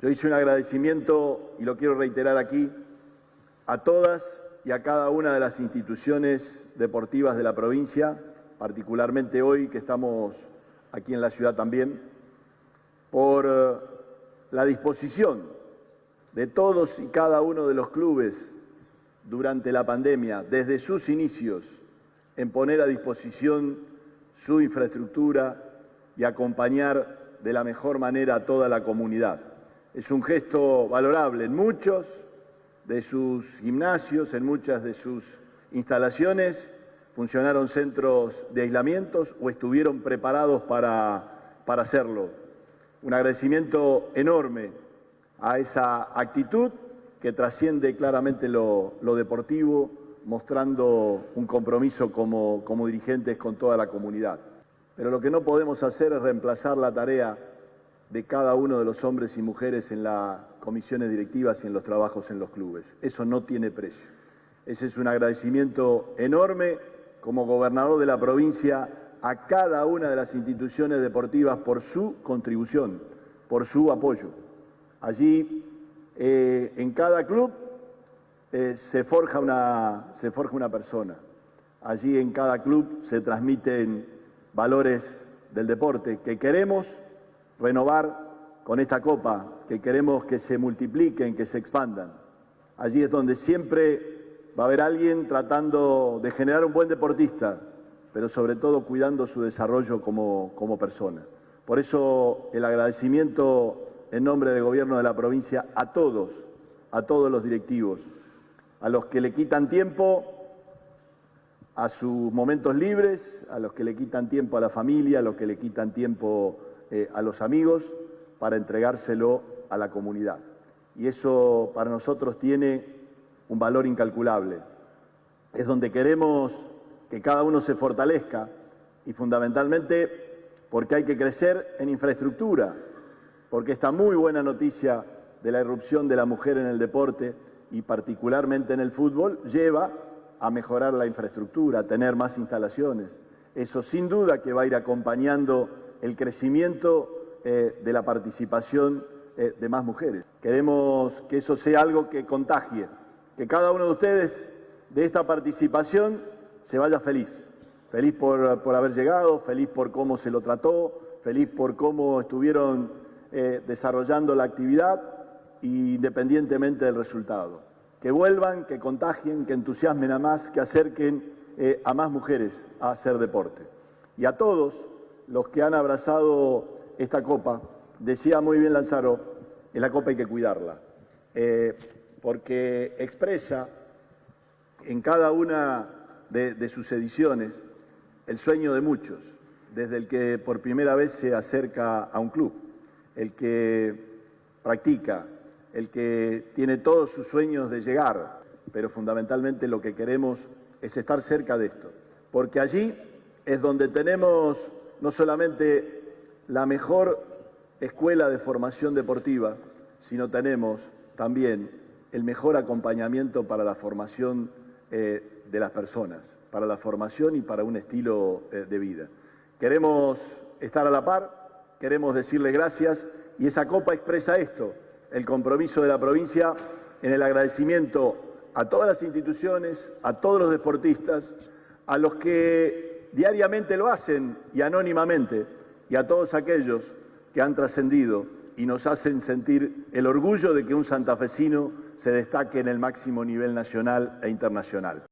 Yo hice un agradecimiento, y lo quiero reiterar aquí, a todas y a cada una de las instituciones deportivas de la provincia, particularmente hoy que estamos aquí en la ciudad también, por eh, la disposición de todos y cada uno de los clubes durante la pandemia, desde sus inicios, en poner a disposición su infraestructura y acompañar de la mejor manera a toda la comunidad. Es un gesto valorable en muchos de sus gimnasios, en muchas de sus instalaciones, funcionaron centros de aislamientos o estuvieron preparados para, para hacerlo. Un agradecimiento enorme a esa actitud que trasciende claramente lo, deportivo, mostrando un compromiso como, como dirigentes con toda la comunidad. Pero lo que no podemos hacer es reemplazar la tarea de cada uno de los hombres y mujeres en las comisiones directivas y en los trabajos en los clubes. Eso no tiene precio. Ese es un agradecimiento enorme como gobernador de la provincia a cada una de las instituciones deportivas por su contribución, por su apoyo. Allí, eh, en cada club, eh, se, forja una, se forja una persona. Allí en cada club se transmiten valores del deporte que queremos renovar con esta copa, que queremos que se multipliquen, que se expandan. Allí es donde siempre va a haber alguien tratando de generar un buen deportista, pero sobre todo cuidando su desarrollo como, como persona. Por eso el agradecimiento en nombre del Gobierno de la provincia a todos, a todos los directivos, a los que le quitan tiempo a sus momentos libres, a los que le quitan tiempo a la familia, a los que le quitan tiempo eh, a los amigos para entregárselo a la comunidad. Y eso para nosotros tiene un valor incalculable. Es donde queremos que cada uno se fortalezca y fundamentalmente porque hay que crecer en infraestructura, porque esta muy buena noticia de la irrupción de la mujer en el deporte y particularmente en el fútbol lleva a mejorar la infraestructura, a tener más instalaciones. Eso sin duda que va a ir acompañando el crecimiento eh, de la participación eh, de más mujeres. Queremos que eso sea algo que contagie, que cada uno de ustedes de esta participación se vaya feliz, feliz por, por haber llegado, feliz por cómo se lo trató, feliz por cómo estuvieron eh, desarrollando la actividad independientemente del resultado. Que vuelvan, que contagien, que entusiasmen a más, que acerquen a más mujeres a hacer deporte. Y a todos, los que han abrazado esta copa, decía muy bien Lanzaro, en la copa hay que cuidarla, eh, porque expresa en cada una de, sus ediciones el sueño de muchos, desde el que por primera vez se acerca a un club, el que practica, el que tiene todos sus sueños de llegar, pero fundamentalmente lo que queremos es estar cerca de esto, porque allí es donde tenemos no solamente la mejor escuela de formación deportiva, sino tenemos también el mejor acompañamiento para la formación eh, de las personas, para la formación y para un estilo eh, de vida. Queremos estar a la par, queremos decirle gracias y esa copa expresa esto, el compromiso de la provincia en el agradecimiento a todas las instituciones, a todos los deportistas, a los que diariamente lo hacen y anónimamente, y a todos aquellos que han trascendido y nos hacen sentir el orgullo de que un santafesino se destaque en el máximo nivel nacional e internacional.